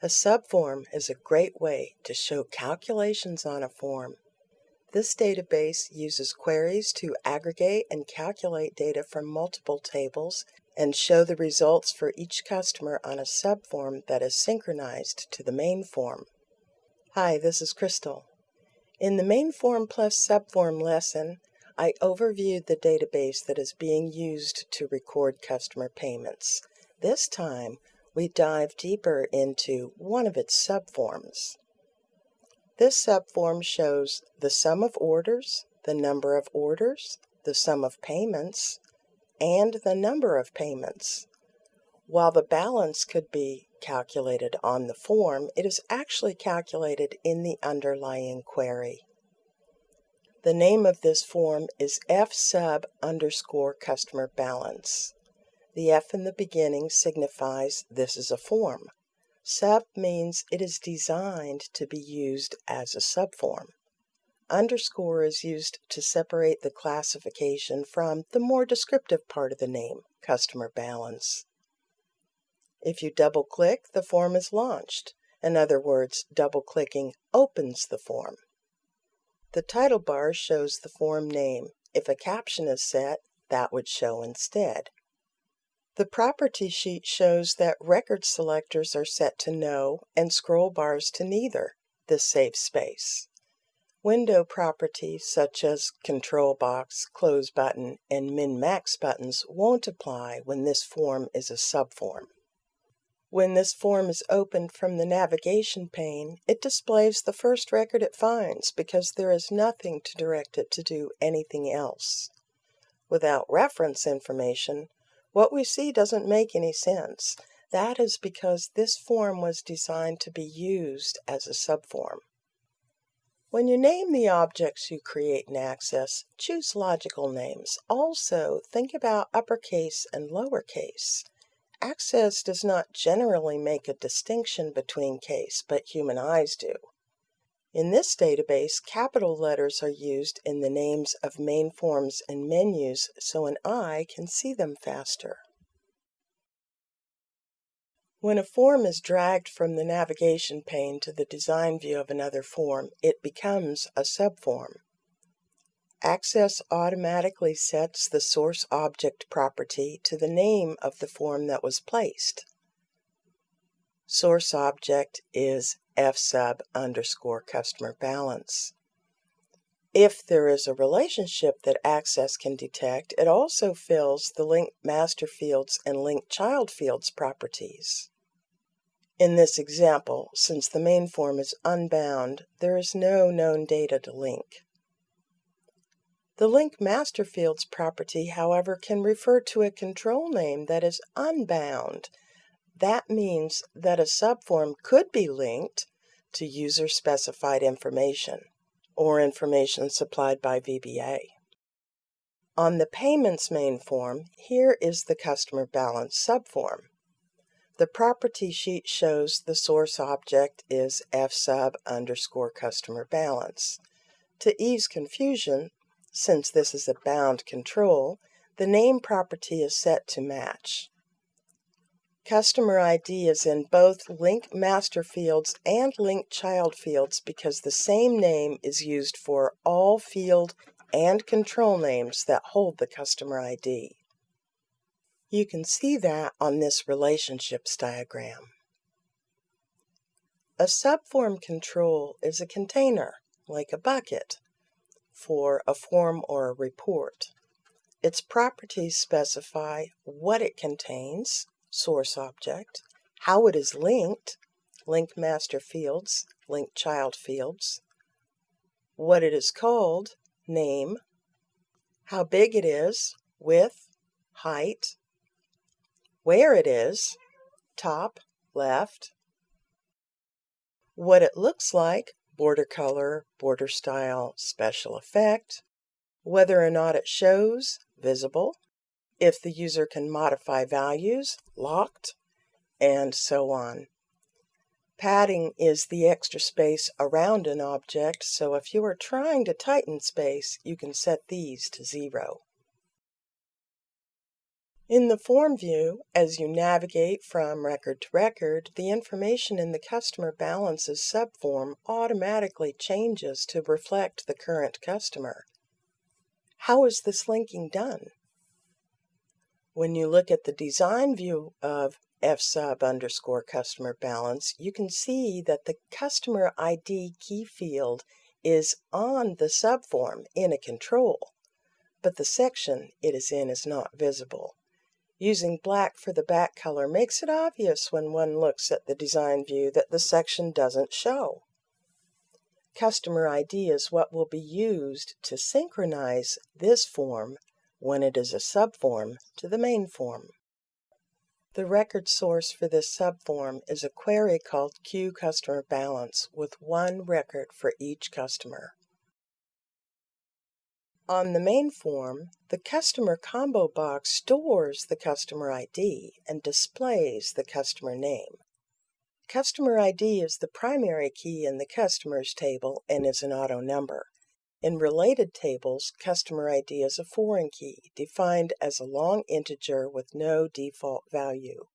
A subform is a great way to show calculations on a form. This database uses queries to aggregate and calculate data from multiple tables and show the results for each customer on a subform that is synchronized to the main form. Hi, this is Crystal. In the main form plus subform lesson, I overviewed the database that is being used to record customer payments. This time, we dive deeper into one of its subforms. This subform shows the sum of orders, the number of orders, the sum of payments, and the number of payments. While the balance could be calculated on the form, it is actually calculated in the underlying query. The name of this form is F sub underscore customer balance. The F in the beginning signifies this is a form. Sub means it is designed to be used as a subform. Underscore is used to separate the classification from the more descriptive part of the name, customer balance. If you double click, the form is launched. In other words, double clicking opens the form. The title bar shows the form name. If a caption is set, that would show instead. The property sheet shows that record selectors are set to no and scroll bars to neither. This saves space. Window properties such as control box, close button, and min-max buttons won't apply when this form is a subform. When this form is opened from the navigation pane, it displays the first record it finds because there is nothing to direct it to do anything else. Without reference information, what we see doesn't make any sense. That is because this form was designed to be used as a subform. When you name the objects you create in Access, choose logical names. Also, think about uppercase and lowercase. Access does not generally make a distinction between case, but human eyes do. In this database, capital letters are used in the names of main forms and menus so an eye can see them faster. When a form is dragged from the navigation pane to the design view of another form, it becomes a subform. Access automatically sets the source object property to the name of the form that was placed. Source object is f sub underscore customer balance. If there is a relationship that Access can detect, it also fills the link master fields and link child fields properties. In this example, since the main form is unbound, there is no known data to link. The link master fields property, however, can refer to a control name that is unbound that means that a subform could be linked to user-specified information or information supplied by VBA. On the Payments main form, here is the Customer Balance subform. The property sheet shows the source object is fsub underscore customer balance. To ease confusion, since this is a bound control, the name property is set to match. Customer ID is in both link master fields and link child fields because the same name is used for all field and control names that hold the customer ID. You can see that on this relationships diagram. A subform control is a container, like a bucket, for a form or a report. Its properties specify what it contains, source object, how it is linked, link master fields, link child fields, what it is called, name, how big it is, width, height, where it is, top, left, what it looks like, border color, border style, special effect, whether or not it shows, visible, if the user can modify values, locked, and so on. Padding is the extra space around an object, so if you are trying to tighten space, you can set these to zero. In the form view, as you navigate from record to record, the information in the customer balances subform automatically changes to reflect the current customer. How is this linking done? When you look at the design view of fsub underscore customer balance, you can see that the customer ID key field is on the subform in a control, but the section it is in is not visible. Using black for the back color makes it obvious when one looks at the design view that the section doesn't show. Customer ID is what will be used to synchronize this form when it is a subform to the main form. The record source for this subform is a query called QCustomerBalance with one record for each customer. On the main form, the customer combo box stores the customer ID and displays the customer name. Customer ID is the primary key in the customers table and is an auto number. In related tables, customer ID is a foreign key, defined as a long integer with no default value.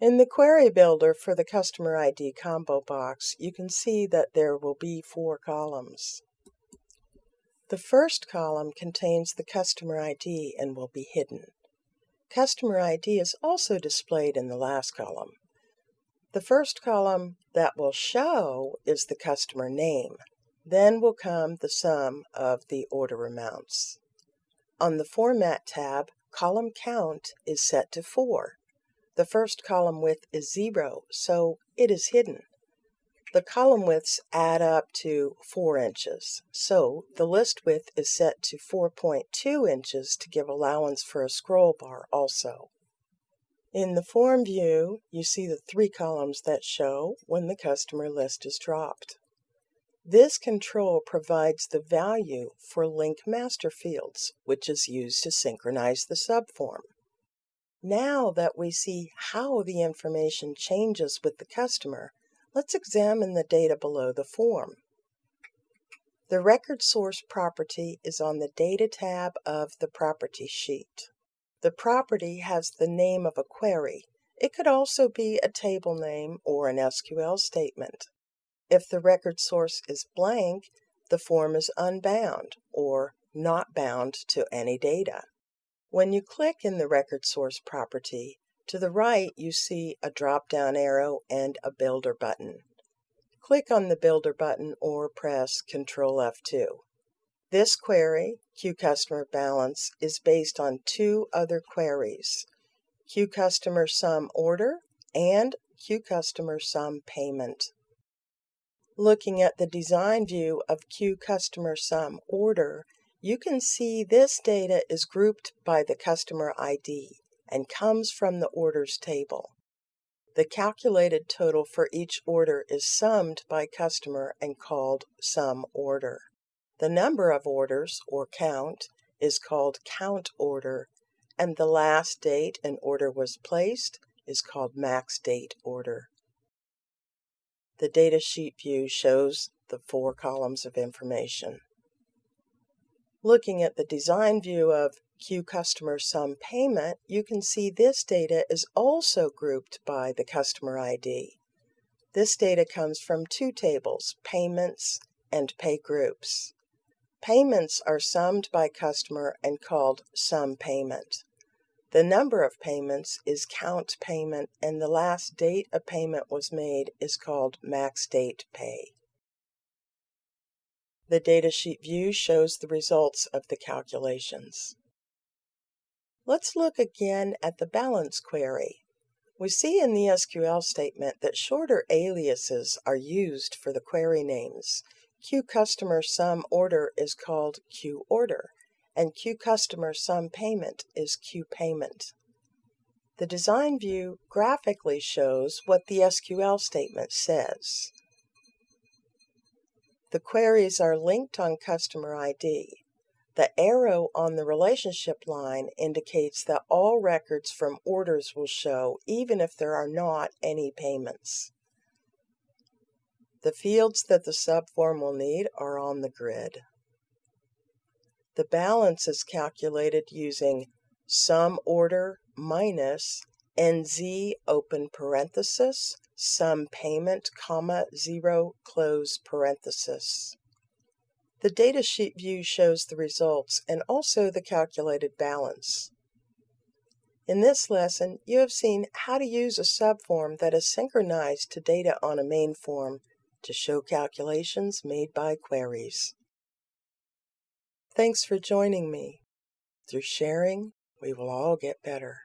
In the query builder for the customer ID combo box, you can see that there will be four columns. The first column contains the customer ID and will be hidden. Customer ID is also displayed in the last column. The first column that will show is the customer name. Then will come the sum of the order amounts. On the Format tab, column count is set to 4. The first column width is 0, so it is hidden. The column widths add up to 4 inches, so the list width is set to 4.2 inches to give allowance for a scroll bar also. In the form view, you see the three columns that show when the customer list is dropped. This control provides the value for link master fields, which is used to synchronize the subform. Now that we see how the information changes with the customer, Let's examine the data below the form. The record source property is on the Data tab of the Property sheet. The property has the name of a query. It could also be a table name or an SQL statement. If the record source is blank, the form is unbound or not bound to any data. When you click in the record source property, to the right, you see a drop-down arrow and a Builder button. Click on the Builder button or press Ctrl F2. This query, QCustomerBalance, is based on two other queries, QCustomerSumOrder and QCustomerSumPayment. Looking at the design view of QCustomerSumOrder, you can see this data is grouped by the customer ID and comes from the orders table. The calculated total for each order is summed by customer and called sum order. The number of orders, or count, is called count order, and the last date an order was placed is called max date order. The datasheet view shows the four columns of information. Looking at the design view of QCustomerSumPayment, you can see this data is also grouped by the customer ID. This data comes from two tables, payments and pay groups. Payments are summed by customer and called sum payment. The number of payments is count payment and the last date a payment was made is called max date pay. The datasheet view shows the results of the calculations. Let's look again at the balance query. We see in the SQL statement that shorter aliases are used for the query names. QCustomerSumOrder is called QOrder, and Q Customer Sum Payment is Q Payment. The design view graphically shows what the SQL statement says. The queries are linked on customer ID. The arrow on the relationship line indicates that all records from orders will show even if there are not any payments. The fields that the subform will need are on the grid. The balance is calculated using sum order minus NZ open parenthesis sum payment comma 0 close parenthesis. The datasheet view shows the results and also the calculated balance. In this lesson, you have seen how to use a subform that is synchronized to data on a main form to show calculations made by queries. Thanks for joining me. Through sharing, we will all get better.